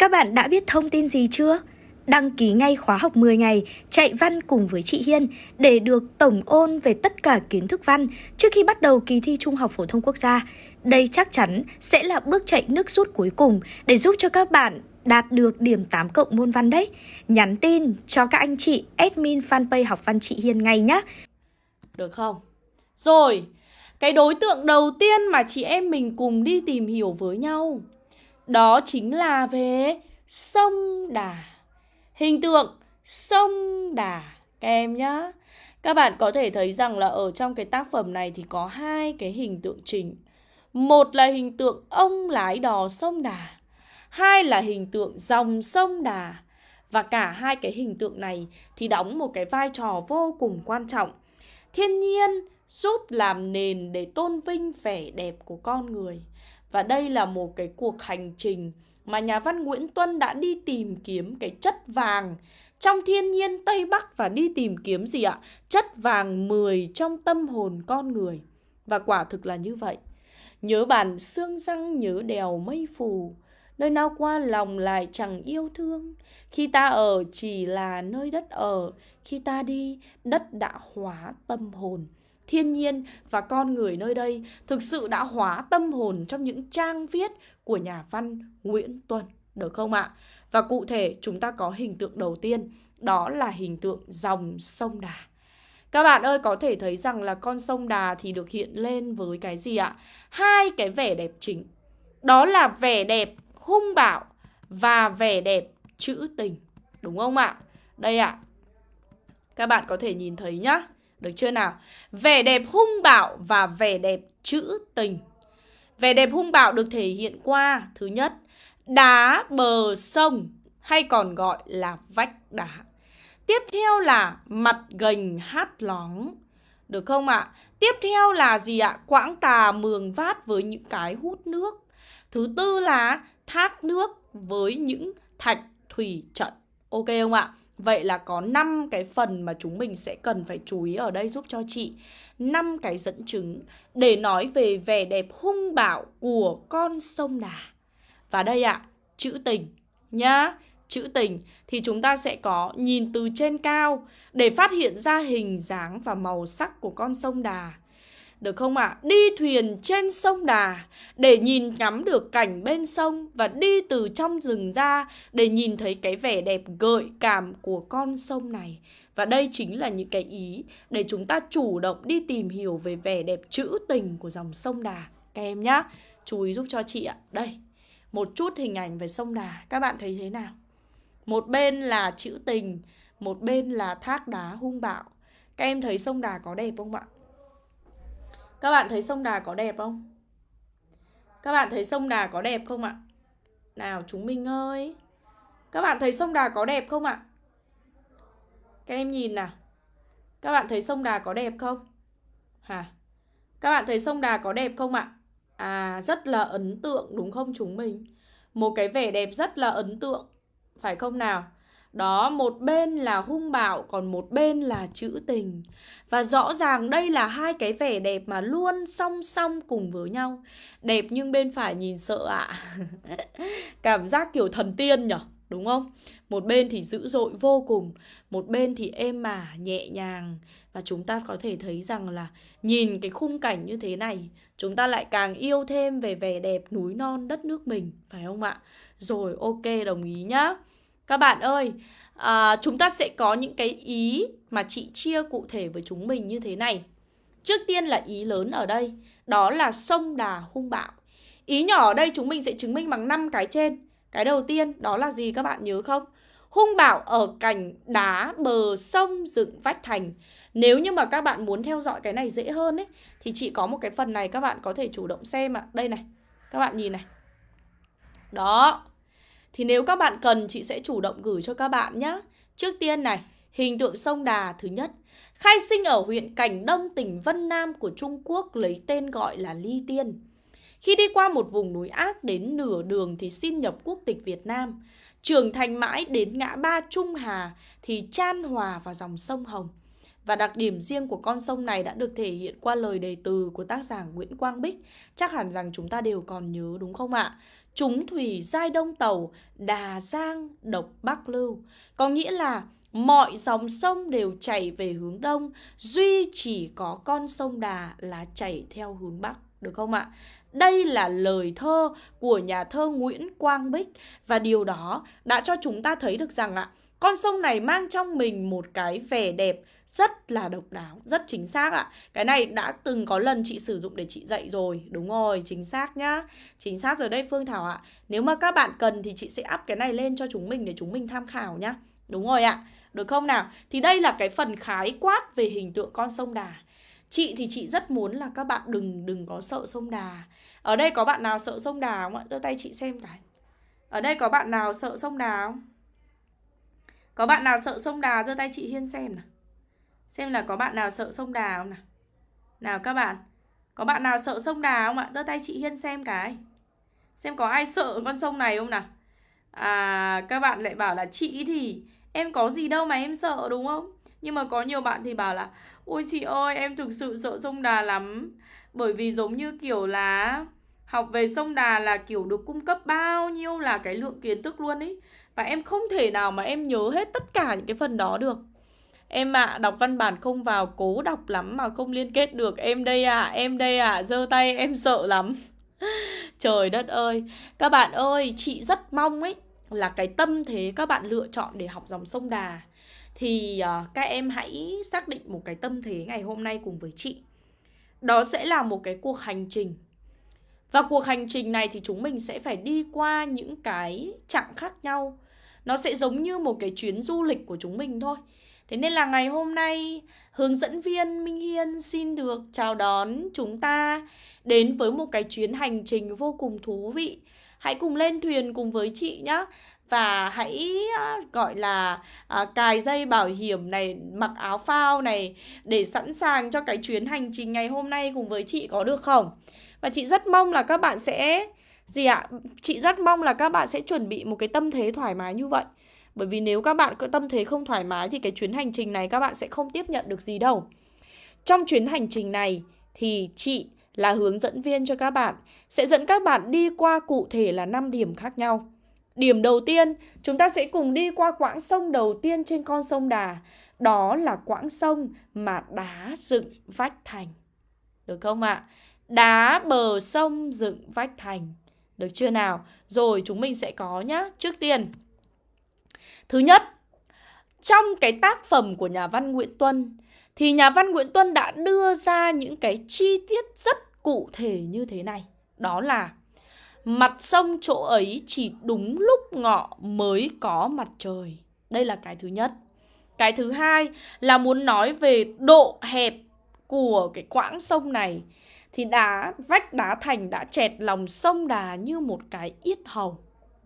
Các bạn đã biết thông tin gì chưa? Đăng ký ngay khóa học 10 ngày chạy văn cùng với chị Hiên để được tổng ôn về tất cả kiến thức văn trước khi bắt đầu kỳ thi Trung học phổ thông quốc gia. Đây chắc chắn sẽ là bước chạy nước rút cuối cùng để giúp cho các bạn đạt được điểm 8 cộng môn văn đấy. Nhắn tin cho các anh chị admin fanpage học văn chị Hiên ngay nhé. Được không? Rồi, cái đối tượng đầu tiên mà chị em mình cùng đi tìm hiểu với nhau đó chính là về sông Đà. Hình tượng sông Đà các em nhá. Các bạn có thể thấy rằng là ở trong cái tác phẩm này thì có hai cái hình tượng chính. Một là hình tượng ông lái đò sông Đà, hai là hình tượng dòng sông Đà. Và cả hai cái hình tượng này thì đóng một cái vai trò vô cùng quan trọng. Thiên nhiên giúp làm nền để tôn vinh vẻ đẹp của con người. Và đây là một cái cuộc hành trình mà nhà văn Nguyễn Tuân đã đi tìm kiếm cái chất vàng trong thiên nhiên Tây Bắc và đi tìm kiếm gì ạ? Chất vàng 10 trong tâm hồn con người. Và quả thực là như vậy. Nhớ bản xương răng nhớ đèo mây phù, nơi nào qua lòng lại chẳng yêu thương. Khi ta ở chỉ là nơi đất ở, khi ta đi, đất đã hóa tâm hồn thiên nhiên và con người nơi đây thực sự đã hóa tâm hồn trong những trang viết của nhà văn Nguyễn Tuân, được không ạ? Và cụ thể chúng ta có hình tượng đầu tiên, đó là hình tượng dòng sông Đà. Các bạn ơi có thể thấy rằng là con sông Đà thì được hiện lên với cái gì ạ? Hai cái vẻ đẹp chính. Đó là vẻ đẹp hung bạo và vẻ đẹp trữ tình. Đúng không ạ? Đây ạ. Các bạn có thể nhìn thấy nhá. Được chưa nào? Vẻ đẹp hung bạo và vẻ đẹp trữ tình. Vẻ đẹp hung bạo được thể hiện qua Thứ nhất, đá bờ sông hay còn gọi là vách đá. Tiếp theo là mặt gành hát lóng. Được không ạ? Tiếp theo là gì ạ? Quãng tà mường vát với những cái hút nước. Thứ tư là thác nước với những thạch thủy trận. Ok không ạ? Vậy là có 5 cái phần mà chúng mình sẽ cần phải chú ý ở đây giúp cho chị. 5 cái dẫn chứng để nói về vẻ đẹp hung bạo của con sông Đà. Và đây ạ, à, chữ tình nhá. Chữ tình thì chúng ta sẽ có nhìn từ trên cao để phát hiện ra hình dáng và màu sắc của con sông Đà được không ạ? À? Đi thuyền trên sông Đà để nhìn ngắm được cảnh bên sông và đi từ trong rừng ra để nhìn thấy cái vẻ đẹp gợi cảm của con sông này. Và đây chính là những cái ý để chúng ta chủ động đi tìm hiểu về vẻ đẹp trữ tình của dòng sông Đà. Các em nhá, chú ý giúp cho chị ạ. Đây, một chút hình ảnh về sông Đà. Các bạn thấy thế nào? Một bên là chữ tình, một bên là thác đá hung bạo. Các em thấy sông Đà có đẹp không ạ? Các bạn thấy sông Đà có đẹp không? Các bạn thấy sông Đà có đẹp không ạ? Nào, chúng mình ơi Các bạn thấy sông Đà có đẹp không ạ? Các em nhìn nào Các bạn thấy sông Đà có đẹp không? Hả? Các bạn thấy sông Đà có đẹp không ạ? À rất là ấn tượng, đúng không chúng mình? Một cái vẻ đẹp rất là ấn tượng, Phải không nào? Đó, một bên là hung bạo, còn một bên là trữ tình. Và rõ ràng đây là hai cái vẻ đẹp mà luôn song song cùng với nhau. Đẹp nhưng bên phải nhìn sợ ạ. À. Cảm giác kiểu thần tiên nhở, đúng không? Một bên thì dữ dội vô cùng, một bên thì êm mà, nhẹ nhàng. Và chúng ta có thể thấy rằng là nhìn cái khung cảnh như thế này, chúng ta lại càng yêu thêm về vẻ đẹp núi non đất nước mình, phải không ạ? Rồi, ok, đồng ý nhá. Các bạn ơi, à, chúng ta sẽ có những cái ý mà chị chia cụ thể với chúng mình như thế này. Trước tiên là ý lớn ở đây, đó là sông đà hung bạo. Ý nhỏ ở đây chúng mình sẽ chứng minh bằng 5 cái trên. Cái đầu tiên đó là gì các bạn nhớ không? Hung bạo ở cành đá bờ sông dựng vách thành. Nếu như mà các bạn muốn theo dõi cái này dễ hơn ấy thì chị có một cái phần này các bạn có thể chủ động xem ạ. À. Đây này. Các bạn nhìn này. Đó, thì nếu các bạn cần chị sẽ chủ động gửi cho các bạn nhé. Trước tiên này, hình tượng sông Đà thứ nhất. Khai sinh ở huyện Cảnh Đông, tỉnh Vân Nam của Trung Quốc lấy tên gọi là Ly Tiên. Khi đi qua một vùng núi ác đến nửa đường thì xin nhập quốc tịch Việt Nam. Trưởng thành mãi đến ngã ba Trung Hà thì chan hòa vào dòng sông Hồng. Và đặc điểm riêng của con sông này đã được thể hiện qua lời đề từ của tác giả Nguyễn Quang Bích. Chắc hẳn rằng chúng ta đều còn nhớ đúng không ạ? Chúng thủy giai đông tàu, đà giang độc bắc lưu. Có nghĩa là mọi dòng sông đều chảy về hướng đông, duy chỉ có con sông Đà là chảy theo hướng bắc, được không ạ? Đây là lời thơ của nhà thơ Nguyễn Quang Bích và điều đó đã cho chúng ta thấy được rằng ạ, con sông này mang trong mình một cái vẻ đẹp rất là độc đáo, rất chính xác ạ. Cái này đã từng có lần chị sử dụng để chị dạy rồi, đúng rồi, chính xác nhá. Chính xác rồi đây Phương Thảo ạ. Nếu mà các bạn cần thì chị sẽ up cái này lên cho chúng mình để chúng mình tham khảo nhá. Đúng rồi ạ. Được không nào? Thì đây là cái phần khái quát về hình tượng con sông Đà. Chị thì chị rất muốn là các bạn đừng đừng có sợ sông Đà. Ở đây có bạn nào sợ sông Đà không ạ? Giơ tay chị xem cái. Ở đây có bạn nào sợ sông Đà không? Có bạn nào sợ sông Đà giơ tay chị Hiên xem nào. Xem là có bạn nào sợ sông Đà không nào? Nào các bạn, có bạn nào sợ sông Đà không ạ? Giơ tay chị Hiên xem cái. Xem có ai sợ con sông này không nào? À, các bạn lại bảo là chị thì em có gì đâu mà em sợ đúng không? Nhưng mà có nhiều bạn thì bảo là Ôi chị ơi em thực sự sợ sông Đà lắm Bởi vì giống như kiểu là Học về sông Đà là kiểu được cung cấp bao nhiêu là cái lượng kiến thức luôn ấy Và em không thể nào mà em nhớ hết tất cả những cái phần đó được Em ạ, à, đọc văn bản không vào cố đọc lắm mà không liên kết được Em đây à, em đây à, giơ tay em sợ lắm Trời đất ơi Các bạn ơi, chị rất mong ấy Là cái tâm thế các bạn lựa chọn để học dòng sông Đà thì uh, các em hãy xác định một cái tâm thế ngày hôm nay cùng với chị. Đó sẽ là một cái cuộc hành trình. Và cuộc hành trình này thì chúng mình sẽ phải đi qua những cái chặng khác nhau. Nó sẽ giống như một cái chuyến du lịch của chúng mình thôi. Thế nên là ngày hôm nay hướng dẫn viên Minh Hiên xin được chào đón chúng ta đến với một cái chuyến hành trình vô cùng thú vị. Hãy cùng lên thuyền cùng với chị nhé và hãy à, gọi là à, cài dây bảo hiểm này, mặc áo phao này để sẵn sàng cho cái chuyến hành trình ngày hôm nay cùng với chị có được không? Và chị rất mong là các bạn sẽ gì ạ? Chị rất mong là các bạn sẽ chuẩn bị một cái tâm thế thoải mái như vậy. Bởi vì nếu các bạn có tâm thế không thoải mái thì cái chuyến hành trình này các bạn sẽ không tiếp nhận được gì đâu. Trong chuyến hành trình này thì chị là hướng dẫn viên cho các bạn sẽ dẫn các bạn đi qua cụ thể là 5 điểm khác nhau. Điểm đầu tiên, chúng ta sẽ cùng đi qua quãng sông đầu tiên trên con sông Đà. Đó là quãng sông mà đá dựng vách thành. Được không ạ? À? Đá bờ sông dựng vách thành. Được chưa nào? Rồi chúng mình sẽ có nhá. Trước tiên, thứ nhất, trong cái tác phẩm của nhà văn Nguyễn Tuân thì nhà văn Nguyễn Tuân đã đưa ra những cái chi tiết rất cụ thể như thế này. Đó là Mặt sông chỗ ấy chỉ đúng lúc ngọ mới có mặt trời. Đây là cái thứ nhất. Cái thứ hai là muốn nói về độ hẹp của cái quãng sông này. Thì đá, vách đá thành đã chẹt lòng sông đà như một cái yết hầu.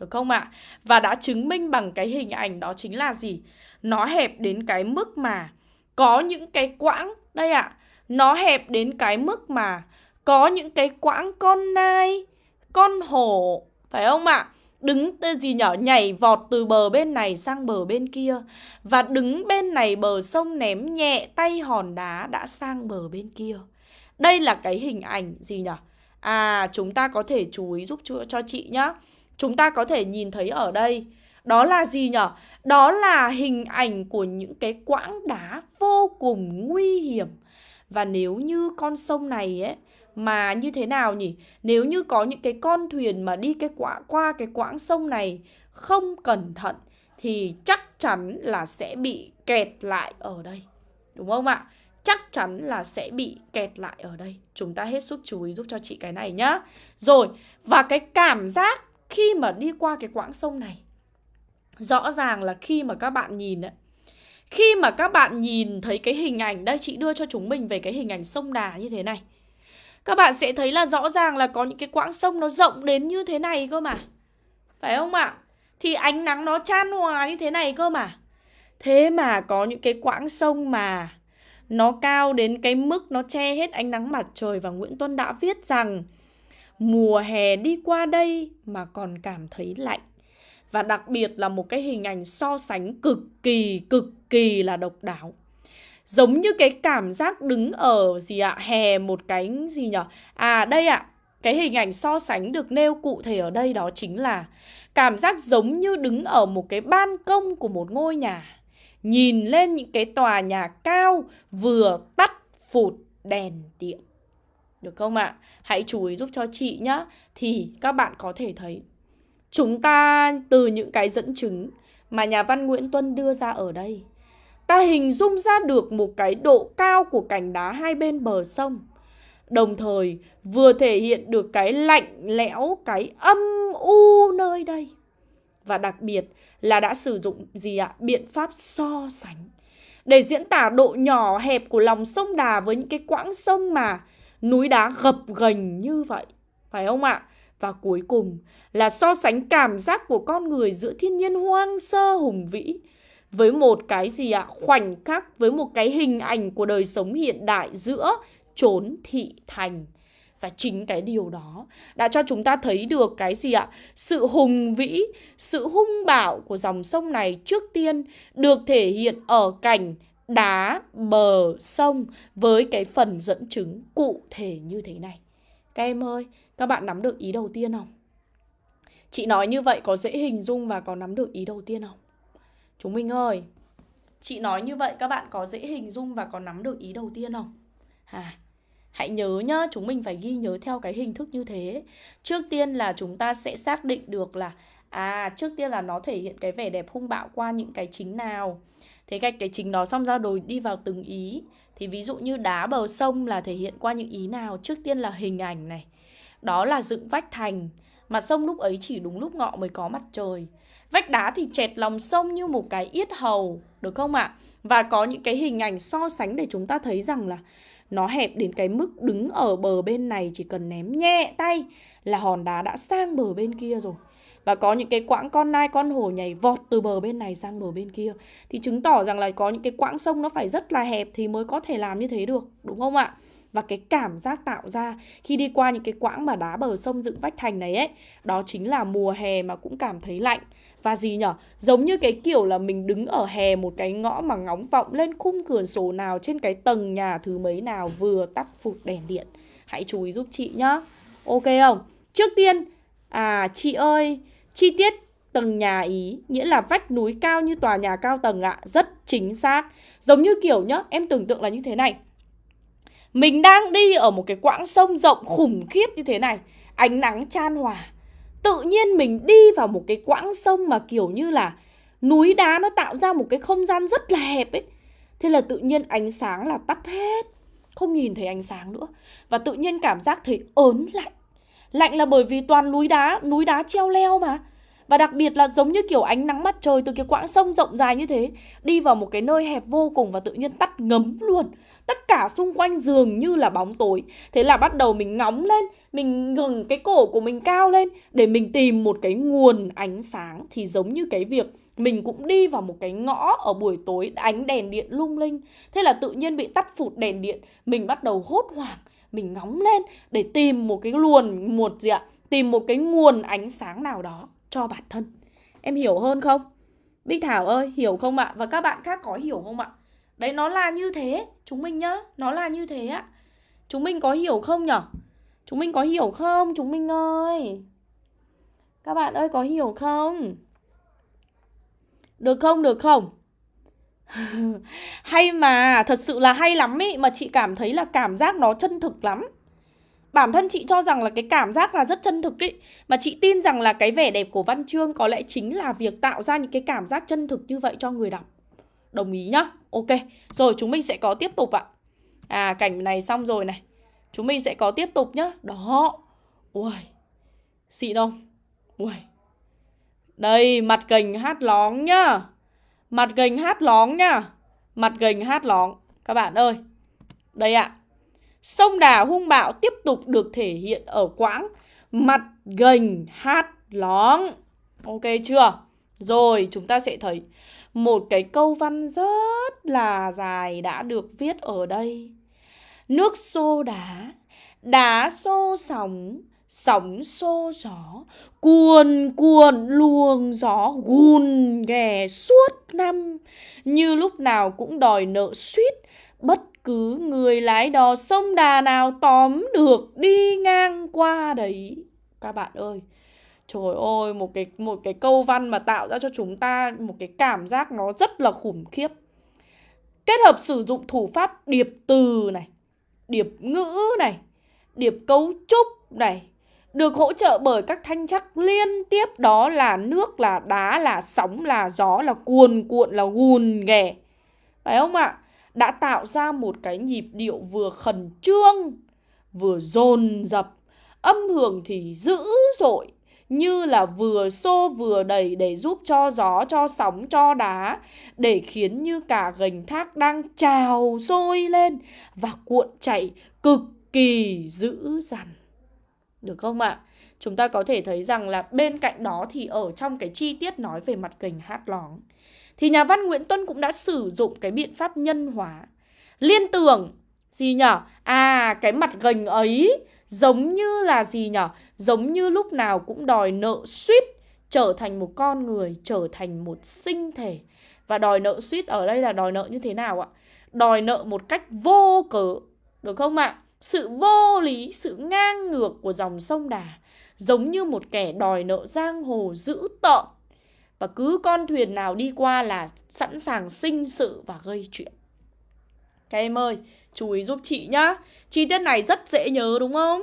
Được không ạ? À? Và đã chứng minh bằng cái hình ảnh đó chính là gì? Nó hẹp đến cái mức mà có những cái quãng, đây ạ, à, nó hẹp đến cái mức mà có những cái quãng con nai, con hổ phải không ạ? Đứng tên gì nhỏ nhảy vọt từ bờ bên này sang bờ bên kia Và đứng bên này bờ sông ném nhẹ tay hòn đá đã sang bờ bên kia Đây là cái hình ảnh gì nhỉ? À chúng ta có thể chú ý giúp cho, cho chị nhá Chúng ta có thể nhìn thấy ở đây Đó là gì nhở Đó là hình ảnh của những cái quãng đá vô cùng nguy hiểm Và nếu như con sông này ấy mà như thế nào nhỉ? Nếu như có những cái con thuyền mà đi cái quả qua cái quãng sông này không cẩn thận thì chắc chắn là sẽ bị kẹt lại ở đây. Đúng không ạ? Chắc chắn là sẽ bị kẹt lại ở đây. Chúng ta hết sức chú ý giúp cho chị cái này nhá. Rồi, và cái cảm giác khi mà đi qua cái quãng sông này, Rõ ràng là khi mà các bạn nhìn ấy Khi mà các bạn nhìn thấy cái hình ảnh, Đây chị đưa cho chúng mình về cái hình ảnh sông Đà như thế này, các bạn sẽ thấy là rõ ràng là có những cái quãng sông nó rộng đến như thế này cơ mà, Phải không ạ? Thì ánh nắng nó chan hòa như thế này cơ mà Thế mà có những cái quãng sông mà Nó cao đến cái mức nó che hết ánh nắng mặt trời Và Nguyễn Tuân đã viết rằng Mùa hè đi qua đây mà còn cảm thấy lạnh Và đặc biệt là một cái hình ảnh so sánh cực kỳ cực kỳ là độc đáo Giống như cái cảm giác đứng ở gì ạ? Hè một cái gì nhở? À đây ạ. cái hình ảnh so sánh được nêu cụ thể ở đây đó chính là cảm giác giống như đứng ở một cái ban công của một ngôi nhà. Nhìn lên những cái tòa nhà cao vừa tắt phụt đèn điện. Được không ạ? À? Hãy chú ý giúp cho chị nhá. Thì các bạn có thể thấy chúng ta từ những cái dẫn chứng mà nhà văn Nguyễn Tuân đưa ra ở đây ta hình dung ra được một cái độ cao của cành đá hai bên bờ sông đồng thời vừa thể hiện được cái lạnh lẽo, cái âm u nơi đây. Và đặc biệt là đã sử dụng gì ạ? Biện pháp so sánh để diễn tả độ nhỏ hẹp của lòng sông Đà với những cái quãng sông mà núi đá gập ghềnh như vậy. Phải không ạ? Và cuối cùng là so sánh cảm giác của con người giữa thiên nhiên hoang sơ hùng vĩ với một cái gì ạ? Khoảnh khắc, với một cái hình ảnh của đời sống hiện đại giữa trốn thị thành và chính cái điều đó đã cho chúng ta thấy được cái gì ạ? Sự hùng vĩ, sự hung bạo của dòng sông này trước tiên được thể hiện ở cảnh đá bờ sông với cái phần dẫn chứng cụ thể như thế này. Các em ơi, các bạn nắm được ý đầu tiên không? Chị nói như vậy có dễ hình dung và có nắm được ý đầu tiên không? Chúng mình ơi, chị nói như vậy các bạn có dễ hình dung và có nắm được ý đầu tiên không? À, Hãy nhớ nhá, chúng mình phải ghi nhớ theo cái hình thức như thế. Trước tiên là chúng ta sẽ xác định được là à, trước tiên là nó thể hiện cái vẻ đẹp hung bạo qua những cái chính nào. Thế gạch cái chính đó xong ra rồi đi vào từng ý. Thì ví dụ như đá bờ sông là thể hiện qua những ý nào? Trước tiên là hình ảnh này. Đó là dựng vách thành. Mặt sông lúc ấy chỉ đúng lúc ngọ mới có mặt trời. Vách đá thì chẹt lòng sông như một cái yết hầu, được không ạ? Và có những cái hình ảnh so sánh để chúng ta thấy rằng là nó hẹp đến cái mức đứng ở bờ bên này chỉ cần ném nhẹ tay là hòn đá đã sang bờ bên kia rồi. Và có những cái quãng con nai con hổ nhảy vọt từ bờ bên này sang bờ bên kia Thì chứng tỏ rằng là có những cái quãng sông nó phải rất là hẹp thì mới có thể làm như thế được Đúng không ạ? Và cái cảm giác tạo ra khi đi qua những cái quãng mà đá bờ sông dựng vách thành này ấy Đó chính là mùa hè mà cũng cảm thấy lạnh và gì nhở? Giống như cái kiểu là mình đứng ở hè một cái ngõ mà ngóng vọng lên khung cửa sổ nào trên cái tầng nhà thứ mấy nào vừa tắt phụt đèn điện. Hãy chú ý giúp chị nhá. Ok không? Trước tiên, à chị ơi, chi tiết tầng nhà ý nghĩa là vách núi cao như tòa nhà cao tầng ạ, rất chính xác. Giống như kiểu nhá, em tưởng tượng là như thế này. Mình đang đi ở một cái quãng sông rộng khủng khiếp như thế này, ánh nắng chan hòa tự nhiên mình đi vào một cái quãng sông mà kiểu như là núi đá nó tạo ra một cái không gian rất là hẹp ấy thế là tự nhiên ánh sáng là tắt hết không nhìn thấy ánh sáng nữa và tự nhiên cảm giác thấy ớn lạnh lạnh là bởi vì toàn núi đá núi đá treo leo mà. Và đặc biệt là giống như kiểu ánh nắng mặt trời từ cái quãng sông rộng dài như thế, Đi vào một cái nơi hẹp vô cùng và tự nhiên tắt ngấm luôn. Tất cả xung quanh dường như là bóng tối. Thế là bắt đầu mình ngóng lên, Mình ngừng cái cổ của mình cao lên Để mình tìm một cái nguồn ánh sáng. Thì giống như cái việc mình cũng đi vào một cái ngõ ở buổi tối, ánh đèn điện lung linh. Thế là tự nhiên bị tắt phụt đèn điện, Mình bắt đầu hốt hoảng. Mình ngóng lên để tìm một cái luồn một gì ạ Tìm một cái nguồn ánh sáng nào đó cho bản thân Em hiểu hơn không? Bích Thảo ơi, hiểu không ạ? Và các bạn khác có hiểu không ạ? Đấy, nó là như thế Chúng mình nhá, nó là như thế ạ Chúng mình có hiểu không nhở? Chúng mình có hiểu không? Chúng mình ơi Các bạn ơi có hiểu không? Được không? Được không? hay mà, thật sự là hay lắm ý Mà chị cảm thấy là cảm giác nó chân thực lắm. Bản thân chị cho rằng là cái cảm giác là rất chân thực ý Mà chị tin rằng là cái vẻ đẹp của văn chương có lẽ chính là việc tạo ra những cái cảm giác chân thực như vậy cho người đọc. Đồng ý nhá. Ok, rồi chúng mình sẽ có tiếp tục ạ. À cảnh này xong rồi này. Chúng mình sẽ có tiếp tục nhá. Đó. Ui Xịn không? Ui Đây mặt cành hát lóng nhá. Mặt gành hát lóng nha, Mặt gành hát lóng Các bạn ơi Đây ạ Sông Đà hung bạo tiếp tục được thể hiện ở quãng mặt gành hát lóng. Ok chưa? Rồi chúng ta sẽ thấy một cái câu văn rất là dài đã được viết ở đây. Nước xô đá, đá xô sóng, Sóng xô gió Cuồn cuộn luồng gió Gùn ghè suốt năm Như lúc nào cũng đòi nợ suýt Bất cứ người lái đò sông đà nào tóm được đi ngang qua đấy Các bạn ơi Trời ơi, một cái một cái câu văn mà tạo ra cho chúng ta một cái cảm giác nó rất là khủng khiếp. Kết hợp sử dụng thủ pháp điệp từ này, điệp ngữ này, điệp cấu trúc này, được hỗ trợ bởi các thanh chắc liên tiếp đó là nước, là đá, là sóng, là gió, là cuồn cuộn, là gùn ghẻ. Phải không ạ? Đã tạo ra một cái nhịp điệu vừa khẩn trương, vừa dồn dập, âm hưởng thì dữ dội, như là vừa xô vừa đẩy để giúp cho gió, cho sóng, cho đá để khiến như cả gành thác đang trào sôi lên và cuộn chảy cực kỳ dữ dằn. Được không ạ? Chúng ta có thể thấy rằng là bên cạnh đó thì ở trong cái chi tiết nói về mặt kình hát lóng thì nhà văn Nguyễn Tuân cũng đã sử dụng cái biện pháp nhân hóa. Liên tưởng gì nhở? À, cái mặt gành ấy Giống như là gì nhở? Giống như lúc nào cũng đòi nợ suýt trở thành một con người, trở thành một sinh thể. Và đòi nợ suýt ở đây là đòi nợ như thế nào ạ? Đòi nợ một cách vô cớ, được không ạ? Sự vô lý, sự ngang ngược của dòng sông Đà giống như một kẻ đòi nợ giang hồ dữ tợn. Và cứ con thuyền nào đi qua là sẵn sàng sinh sự và gây chuyện. Các em ơi, chú ý giúp chị nhá. Chi tiết này rất dễ nhớ đúng không?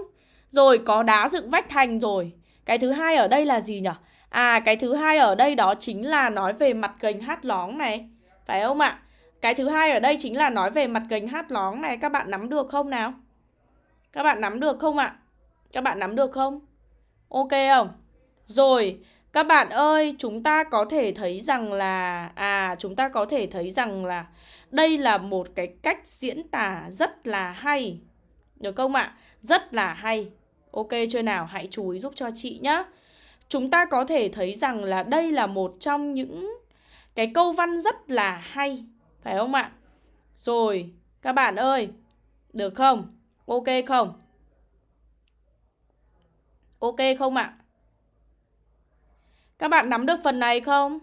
Rồi có đá dựng vách thành rồi. Cái thứ hai ở đây là gì nhỉ? À cái thứ hai ở đây đó chính là nói về mặt gành hát lóng này. Phải không ạ? Cái thứ hai ở đây chính là nói về mặt gành hát lóng này. Các bạn nắm được không nào? Các bạn nắm được không ạ? Các bạn nắm được không? Ok không? Rồi, các bạn ơi, chúng ta có thể thấy rằng là à chúng ta có thể thấy rằng là đây là một cái cách diễn tả rất là hay. Được không ạ? Rất là hay. Ok chưa nào? Hãy chú ý giúp cho chị nhé. Chúng ta có thể thấy rằng là đây là một trong những cái câu văn rất là hay. Phải không ạ? Rồi, các bạn ơi, được không? Ok không? Ok không ạ? Các bạn nắm được phần này không?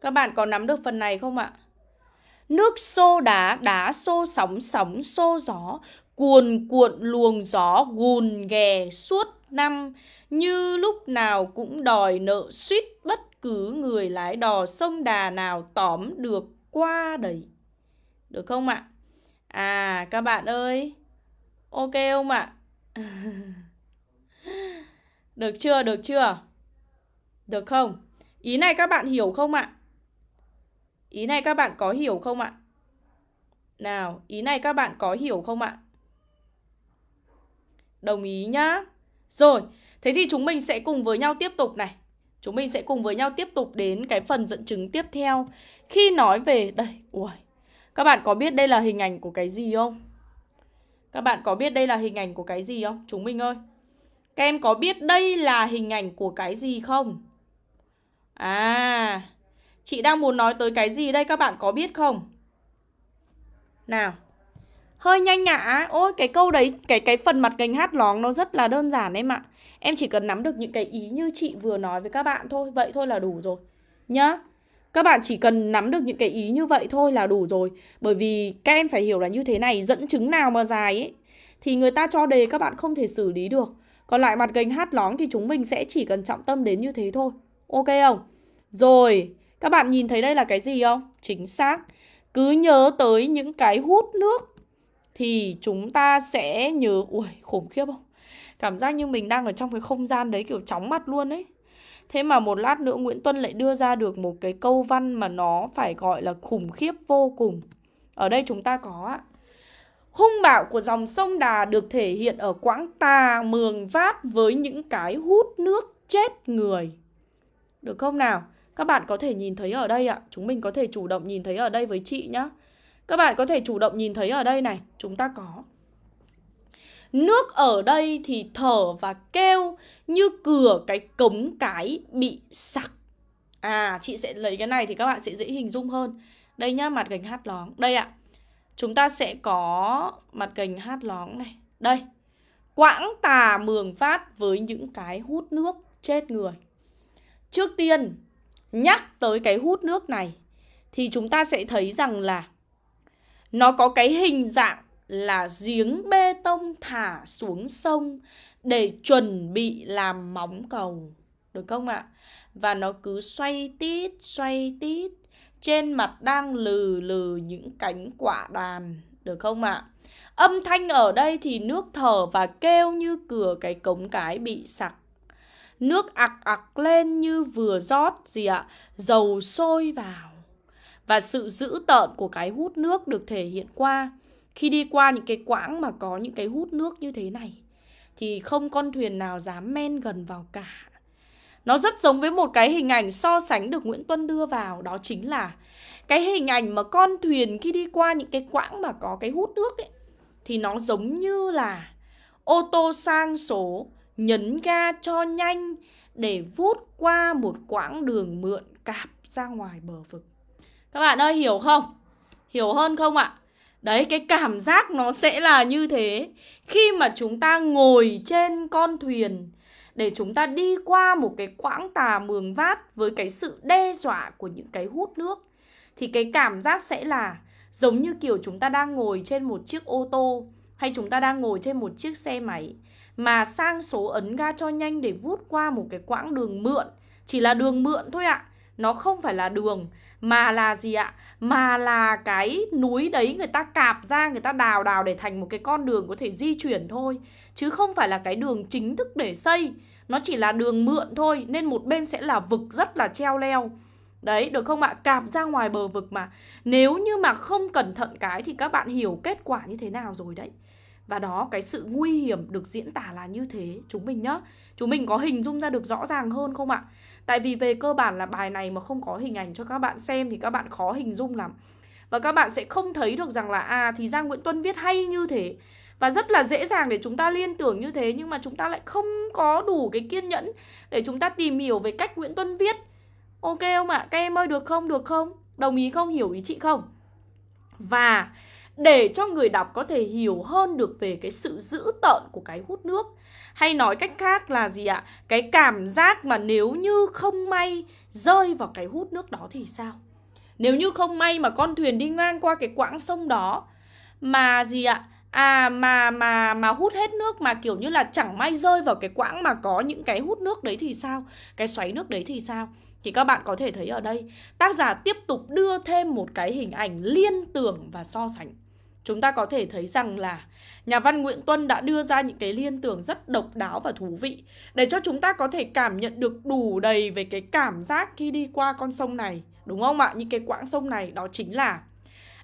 Các bạn có nắm được phần này không ạ? Nước xô đá, đá xô sóng, sóng xô gió, cuồn cuộn luồng gió gùn ghè suốt năm, như lúc nào cũng đòi nợ suýt bất cứ người lái đò sông đà nào tóm được qua đấy. Được không ạ? À, các bạn ơi, ok không ạ? được chưa, được chưa? Được không? Ý này các bạn hiểu không ạ? Ý này các bạn có hiểu không ạ? Nào, ý này các bạn có hiểu không ạ? Đồng ý nhá. Rồi, thế thì chúng mình sẽ cùng với nhau tiếp tục này. Chúng mình sẽ cùng với nhau tiếp tục đến cái phần dẫn chứng tiếp theo. Khi nói về... Đây, ui. Các bạn có biết đây là hình ảnh của cái gì không? Các bạn có biết đây là hình ảnh của cái gì không? Chúng mình ơi. Các em có biết đây là hình ảnh của cái gì không? À, chị đang muốn nói tới cái gì đây các bạn có biết không? Nào. Hơi nhanh nhã. Ôi cái câu đấy, cái cái phần mặt gành hát lóng nó rất là đơn giản em ạ. Em chỉ cần nắm được những cái ý như chị vừa nói với các bạn thôi, vậy thôi là đủ rồi. Nhá. Các bạn chỉ cần nắm được những cái ý như vậy thôi là đủ rồi Bởi vì các em phải hiểu là như thế này Dẫn chứng nào mà dài ấy Thì người ta cho đề các bạn không thể xử lý được Còn lại mặt gành hát lóng thì chúng mình sẽ chỉ cần trọng tâm đến như thế thôi Ok không? Rồi, các bạn nhìn thấy đây là cái gì không? Chính xác. Cứ nhớ tới những cái hút nước thì chúng ta sẽ nhớ... Ui, khủng khiếp không? Cảm giác như mình đang ở trong cái không gian đấy kiểu chóng mặt luôn ấy. Thế mà một lát nữa Nguyễn Tuân lại đưa ra được một cái câu văn mà nó phải gọi là khủng khiếp vô cùng. Ở đây chúng ta có ạ. Hung bạo của dòng sông Đà được thể hiện ở quãng tà mường vát với những cái hút nước chết người. Được không nào? Các bạn có thể nhìn thấy ở đây ạ. Chúng mình có thể chủ động nhìn thấy ở đây với chị nhá. Các bạn có thể chủ động nhìn thấy ở đây này. Chúng ta có. Nước ở đây thì thở và kêu như cửa cái cống cái bị sặc. À, chị sẽ lấy cái này thì các bạn sẽ dễ hình dung hơn. Đây nhá, mặt gành hát lóng. Đây ạ. Chúng ta sẽ có mặt gành hát lóng này. Đây. quãng tà mường phát với những cái hút nước chết người. Trước tiên, nhắc tới cái hút nước này thì chúng ta sẽ thấy rằng là nó có cái hình dạng là giếng bê tông thả xuống sông để chuẩn bị làm móng cầu. Được không ạ? Và nó cứ xoay tít, xoay tít. Trên mặt đang lừ lừ những cánh quả đàn. Được không ạ? Âm thanh ở đây thì nước thở và kêu như cửa cái cống cái bị sặc. Nước ạc ạc lên như vừa rót gì ạ? Dầu sôi vào. Và sự dữ tợn của cái hút nước được thể hiện qua khi đi qua những cái quãng mà có những cái hút nước như thế này, thì không con thuyền nào dám men gần vào cả. Nó rất giống với một cái hình ảnh so sánh được Nguyễn Tuân đưa vào, Đó chính là cái hình ảnh mà con thuyền khi đi qua những cái quãng mà có cái hút nước ấy, Thì nó giống như là ô tô sang số nhấn ga cho nhanh để vút qua một quãng đường mượn cạp ra ngoài bờ vực Các bạn ơi, hiểu không? Hiểu hơn không ạ? Đấy, cái cảm giác nó sẽ là như thế. Khi mà chúng ta ngồi trên con thuyền, Để chúng ta đi qua một cái quãng tà mường vát Với cái sự đe dọa của những cái hút nước, Thì cái cảm giác sẽ là Giống như kiểu chúng ta đang ngồi trên một chiếc ô tô Hay chúng ta đang ngồi trên một chiếc xe máy Mà sang số ấn ga cho nhanh để vút qua một cái quãng đường mượn. Chỉ là đường mượn thôi ạ. Nó không phải là đường mà là gì ạ? Mà là cái núi đấy người ta cạp ra, người ta đào đào để thành một cái con đường có thể di chuyển thôi. Chứ không phải là cái đường chính thức để xây. Nó chỉ là đường mượn thôi Nên một bên sẽ là vực rất là treo leo. Đấy, được không ạ? Cạp ra ngoài bờ vực mà. Nếu như mà không cẩn thận cái thì các bạn hiểu kết quả như thế nào rồi đấy. Và đó, cái sự nguy hiểm được diễn tả là như thế. Chúng mình nhá. Chúng mình có hình dung ra được rõ ràng hơn không ạ? Tại vì về cơ bản là bài này mà không có hình ảnh cho các bạn xem thì các bạn khó hình dung lắm Và các bạn sẽ không thấy được rằng là à thì Giang Nguyễn Tuân viết hay như thế Và rất là dễ dàng để chúng ta liên tưởng như thế, Nhưng mà chúng ta lại không có đủ cái kiên nhẫn Để chúng ta tìm hiểu về cách Nguyễn Tuân viết Ok không ạ? Các em ơi, được không? Được không? Đồng ý không? Hiểu ý chị không? Và để cho người đọc có thể hiểu hơn được về cái sự dữ tợn của cái hút nước hay nói cách khác là gì ạ? Cái cảm giác mà nếu như không may rơi vào cái hút nước đó thì sao? Nếu như không may mà con thuyền đi ngang qua cái quãng sông đó, mà gì ạ? À mà mà mà hút hết nước mà kiểu như là chẳng may rơi vào cái quãng mà có những cái hút nước đấy thì sao? Cái xoáy nước đấy thì sao? Thì các bạn có thể thấy ở đây, tác giả tiếp tục đưa thêm một cái hình ảnh liên tưởng và so sánh chúng ta có thể thấy rằng là nhà văn Nguyễn Tuân đã đưa ra những cái liên tưởng rất độc đáo và thú vị để cho chúng ta có thể cảm nhận được đủ đầy về cái cảm giác khi đi qua con sông này. Đúng không ạ? Những cái quãng sông này đó chính là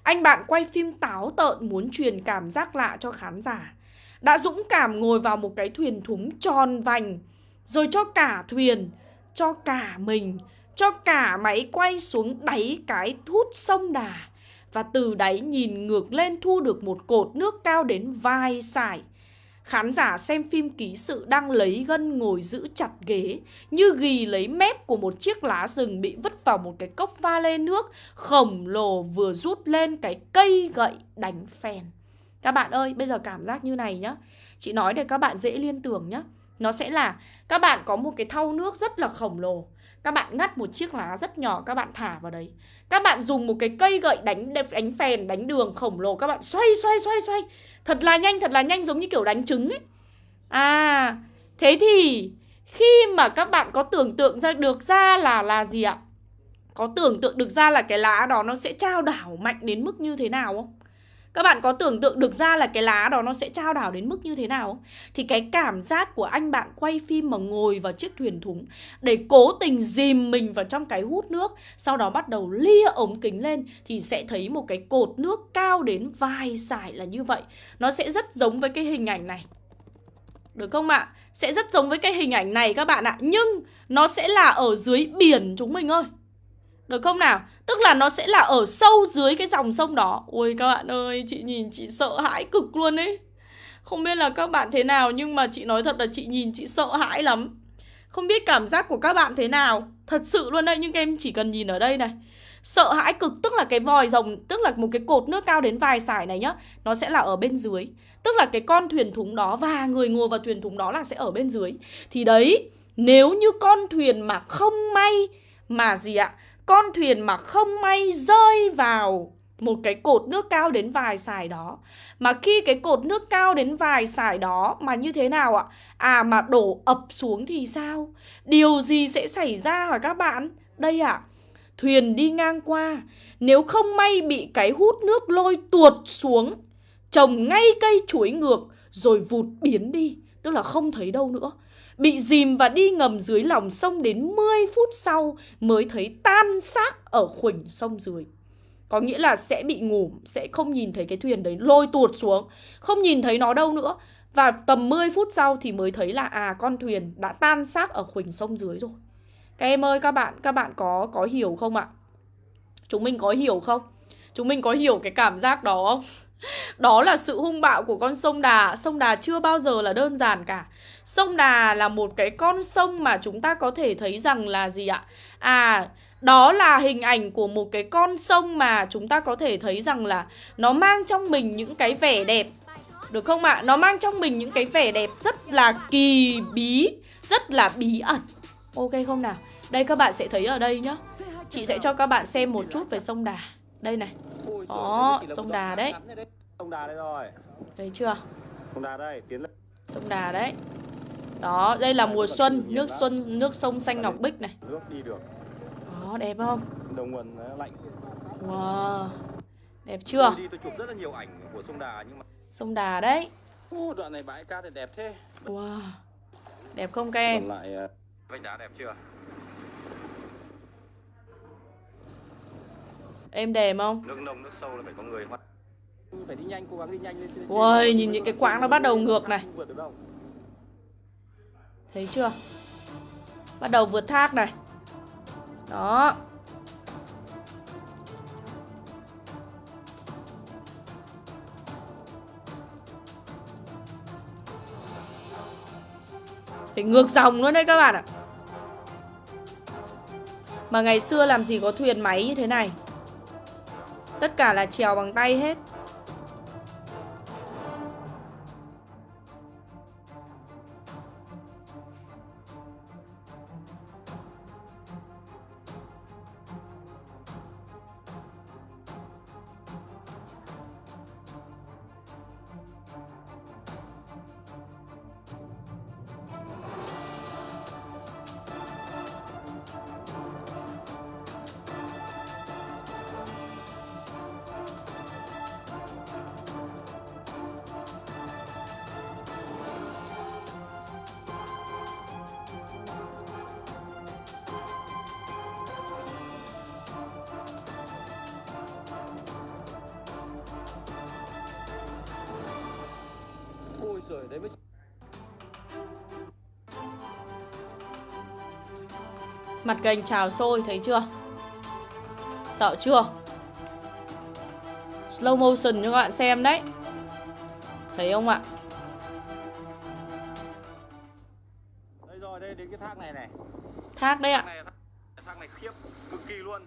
anh bạn quay phim táo tợn muốn truyền cảm giác lạ cho khán giả. Đã dũng cảm ngồi vào một cái thuyền thúng tròn vành rồi cho cả thuyền, cho cả mình, cho cả máy quay xuống đáy cái hút sông đà và từ đáy nhìn ngược lên thu được một cột nước cao đến vai sải. Khán giả xem phim ký sự đang lấy gân ngồi giữ chặt ghế Như ghi lấy mép của một chiếc lá rừng bị vứt vào một cái cốc pha lê nước Khổng lồ vừa rút lên cái cây gậy đánh phèn. Các bạn ơi, bây giờ cảm giác như này nhá. Chị nói để các bạn dễ liên tưởng nhá. Nó sẽ là các bạn có một cái thau nước rất là khổng lồ các bạn ngắt một chiếc lá rất nhỏ các bạn thả vào đấy Các bạn dùng một cái cây gậy đánh đánh phèn, đánh đường khổng lồ Các bạn xoay xoay xoay xoay Thật là nhanh, thật là nhanh giống như kiểu đánh trứng ấy À, thế thì khi mà các bạn có tưởng tượng ra được ra là là gì ạ? Có tưởng tượng được ra là cái lá đó nó sẽ trao đảo mạnh đến mức như thế nào không? Các bạn có tưởng tượng được ra là cái lá đó nó sẽ trao đảo đến mức như thế nào Thì cái cảm giác của anh bạn quay phim mà ngồi vào chiếc thuyền thúng Để cố tình dìm mình vào trong cái hút nước, Sau đó bắt đầu lia ống kính lên Thì sẽ thấy một cái cột nước cao đến vai dài là như vậy. Nó sẽ rất giống với cái hình ảnh này. Được không ạ? Sẽ rất giống với cái hình ảnh này các bạn ạ. Nhưng nó sẽ là ở dưới biển chúng mình ơi được không nào? Tức là nó sẽ là ở sâu dưới cái dòng sông đó. Ôi các bạn ơi, chị nhìn chị sợ hãi cực luôn ấy. Không biết là các bạn thế nào Nhưng mà chị nói thật là chị nhìn chị sợ hãi lắm. Không biết cảm giác của các bạn thế nào. Thật sự luôn đây, nhưng em chỉ cần nhìn ở đây này. Sợ hãi cực, tức là cái vòi rồng Tức là một cái cột nước cao đến vài sải này nhá Nó sẽ là ở bên dưới. Tức là cái con thuyền thúng đó và người ngồi vào thuyền thúng đó là sẽ ở bên dưới. Thì đấy, nếu như con thuyền mà không may Mà gì ạ? Con thuyền mà không may rơi vào một cái cột nước cao đến vài sải đó Mà khi cái cột nước cao đến vài sải đó Mà như thế nào ạ? À mà đổ ập xuống thì sao? Điều gì sẽ xảy ra hả các bạn? Đây ạ à, Thuyền đi ngang qua Nếu không may bị cái hút nước lôi tuột xuống Trồng ngay cây chuối ngược Rồi vụt biến đi Tức là không thấy đâu nữa Bị dìm và đi ngầm dưới lòng sông đến 10 phút sau Mới thấy tan xác ở khuỳnh sông dưới. Có nghĩa là sẽ bị ngủ, Sẽ không nhìn thấy cái thuyền đấy lôi tuột xuống, Không nhìn thấy nó đâu nữa. Và tầm 10 phút sau thì mới thấy là À con thuyền đã tan xác ở khuỳnh sông dưới rồi. Các em ơi, các bạn Các bạn có có hiểu không ạ? Chúng mình có hiểu không? Chúng mình có hiểu cái cảm giác đó không? Đó là sự hung bạo của con sông Đà. Sông Đà chưa bao giờ là đơn giản cả. Sông Đà là một cái con sông mà chúng ta có thể thấy rằng là gì ạ? À đó là hình ảnh của một cái con sông mà chúng ta có thể thấy rằng là nó mang trong mình những cái vẻ đẹp. Được không ạ? Nó mang trong mình những cái vẻ đẹp rất là kỳ bí, rất là bí ẩn. Ok không nào? Đây các bạn sẽ thấy ở đây nhá. Chị sẽ cho các bạn xem một chút về sông Đà. Đây này. Đó, sông Đà đấy. Sông Đà đây rồi Thấy chưa? Sông Đà đây, tiến lên Sông Đà đấy Đó, đây là mùa xuân Nước xuân, nước sông xanh ngọc bích này Nước đi được Đó, đẹp không? Đầu nguồn nó lạnh Wow Đẹp chưa? Tôi đi tôi chụp rất là nhiều ảnh của sông Đà nhưng mà Sông Đà đấy Ô, đoạn này bãi cát thì đẹp thế Wow Đẹp không các em? Còn lại ờ, vách đá đẹp chưa? Em đẹp không? Nước nông, nước sâu là phải có người hoạt Phải đi nhanh, cố gắng đi nhanh lên trên Ui, nhìn những cái quãng nó bắt đầu ngược này. Thấy chưa? Bắt đầu vượt thác này. Đó. Phải ngược dòng luôn đấy các bạn ạ. Mà ngày xưa làm gì có thuyền máy như thế này? Tất cả là trèo bằng tay hết Ôi giời, đấy mới Mặt gành trào sôi thấy chưa? Sợ chưa? Slow motion cho các bạn xem đấy. Thấy không ạ? Đây rồi, đây đến cái thác này này. Thác đấy Thác ạ này, thác, thác này khiếp, cực kỳ luôn.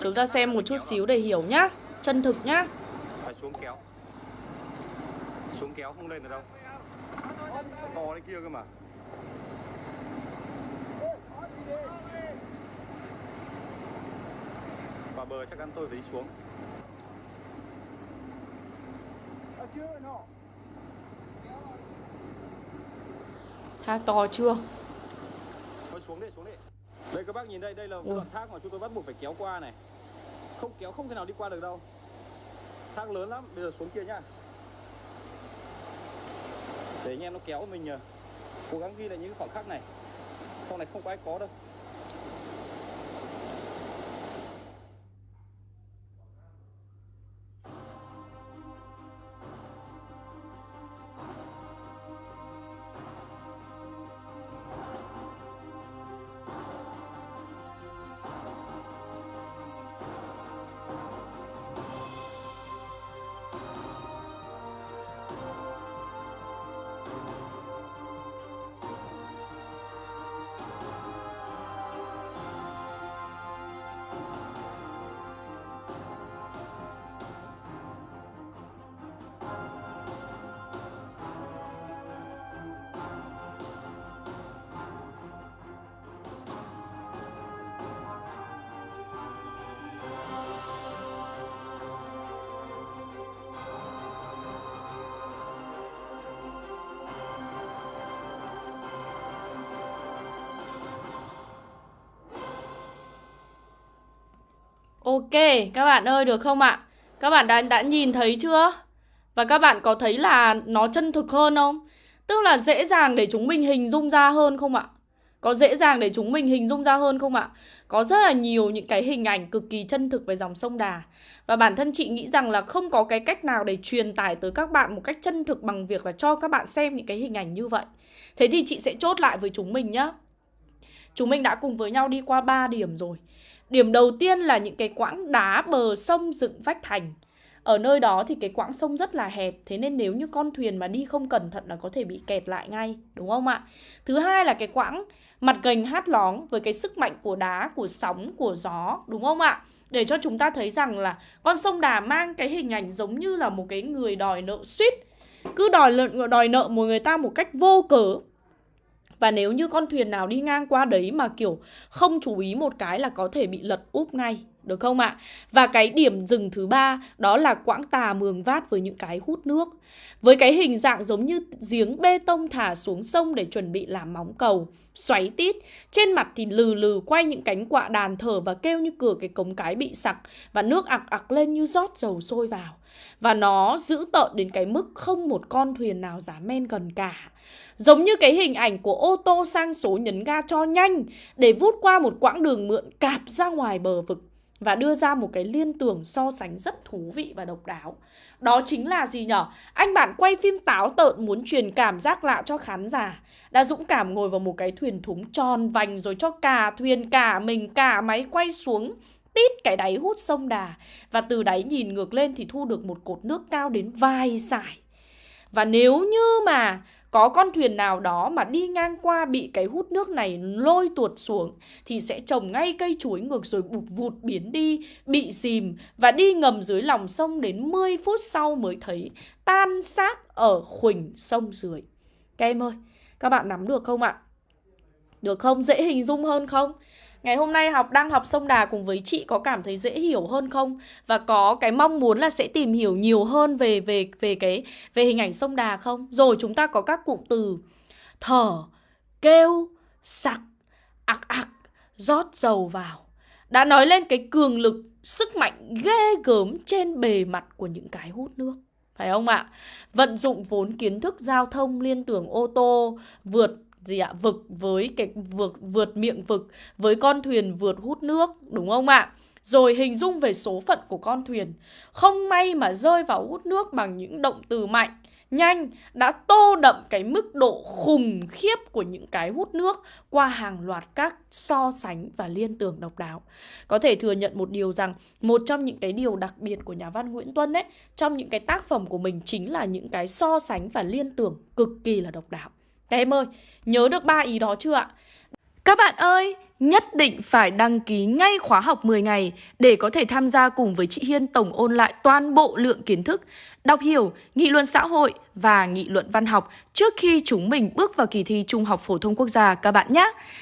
Chúng ta xem một chút xíu để hiểu nhá Chân thực nhá. Phải xuống kéo Xuống kéo không lên được đâu. To đấy kia cơ mà. Vào bờ chắc ăn tôi phải đi xuống. Thác to chưa? Thôi xuống đi, xuống đi. Đây các bác nhìn đây, đây là Ui. đoạn thác mà chúng tôi bắt buộc phải kéo qua này. Không kéo không thể nào đi qua được đâu. Thác lớn lắm, bây giờ xuống kia nhá để anh em nó kéo mình Cố gắng ghi lại những khoảnh khoảng khắc này. Sau này không có ai có đâu. Ok, các bạn ơi được không ạ? Các bạn đã đã nhìn thấy chưa? Và các bạn có thấy là nó chân thực hơn không? Tức là dễ dàng để chúng mình hình dung ra hơn không ạ? Có dễ dàng để chúng mình hình dung ra hơn không ạ? Có rất là nhiều những cái hình ảnh cực kỳ chân thực về dòng sông Đà Và bản thân chị nghĩ rằng là không có cái cách nào để truyền tải tới các bạn một cách chân thực bằng việc là cho các bạn xem những cái hình ảnh như vậy Thế thì chị sẽ chốt lại với chúng mình nhá Chúng mình đã cùng với nhau đi qua 3 điểm rồi Điểm đầu tiên là những cái quãng đá bờ sông dựng vách thành ở nơi đó thì cái quãng sông rất là hẹp Thế nên nếu như con thuyền mà đi không cẩn thận là có thể bị kẹt lại ngay Đúng không ạ? Thứ hai là cái quãng mặt gành hát lóng với cái sức mạnh của đá, của sóng, của gió Đúng không ạ? Để cho chúng ta thấy rằng là con sông Đà mang cái hình ảnh giống như là một cái người đòi nợ suýt Cứ đòi, đòi nợ một người ta một cách vô cớ và nếu như con thuyền nào đi ngang qua đấy mà, kiểu, không chú ý một cái là có thể bị lật úp ngay được không ạ? Và cái điểm dừng thứ ba đó là quãng tà mường vát với những cái hút nước. Với cái hình dạng giống như giếng bê tông thả xuống sông để chuẩn bị làm móng cầu, xoáy tít. Trên mặt thì lừ lừ quay những cánh quạ đàn thở và kêu như cửa cái cống cái bị sặc và nước ặc ặc lên như rót dầu sôi vào. Và nó giữ tợn đến cái mức không một con thuyền nào dám men gần cả. Giống như cái hình ảnh của ô tô sang số nhấn ga cho nhanh để vút qua một quãng đường mượn cạp ra ngoài bờ vực và đưa ra một cái liên tưởng so sánh rất thú vị và độc đáo. Đó chính là gì nhở? Anh bạn quay phim táo tợn muốn truyền cảm giác lạ cho khán giả. Đã dũng cảm ngồi vào một cái thuyền thúng tròn vành rồi cho cả thuyền, cả mình, cả máy quay xuống tít cái đáy hút sông Đà. Và từ đáy nhìn ngược lên thì thu được một cột nước cao đến vài sải. Và nếu như mà có con thuyền nào đó mà đi ngang qua bị cái hút nước này lôi tuột xuống thì sẽ trồng ngay cây chuối ngược rồi bụt vụt biến đi, bị dìm và đi ngầm dưới lòng sông đến 10 phút sau mới thấy tan xác ở khuỳnh sông dưới. Các em ơi, các bạn nắm được không ạ? Được không? Dễ hình dung hơn không? Ngày hôm nay học đang học sông Đà cùng với chị có cảm thấy dễ hiểu hơn không? Và có cái mong muốn là sẽ tìm hiểu nhiều hơn về về về cái về hình ảnh sông Đà không? Rồi chúng ta có các cụm từ thở, kêu, sặc, ạc ạc, rót dầu vào. Đã nói lên cái cường lực, sức mạnh ghê gớm trên bề mặt của những cái hút nước. Phải không ạ? Vận dụng vốn kiến thức giao thông liên tưởng ô tô, vượt gì ạ vực với cái, vượt vượt miệng vực với con thuyền vượt hút nước, đúng không ạ rồi hình dung về số phận của con thuyền không may mà rơi vào hút nước bằng những động từ mạnh, nhanh đã tô đậm cái mức độ khủng khiếp của những cái hút nước qua hàng loạt các so sánh và liên tưởng độc đáo. Có thể thừa nhận một điều rằng một trong những cái điều đặc biệt của nhà văn Nguyễn Tuân ấy, trong những cái tác phẩm của mình chính là những cái so sánh và liên tưởng cực kỳ là độc đáo. Các em ơi, nhớ được ba ý đó chưa ạ? Các bạn ơi, nhất định phải đăng ký ngay khóa học 10 ngày để có thể tham gia cùng với chị Hiên tổng ôn lại toàn bộ lượng kiến thức, đọc hiểu, nghị luận xã hội và nghị luận văn học trước khi chúng mình bước vào kỳ thi Trung học phổ thông quốc gia các bạn nhé.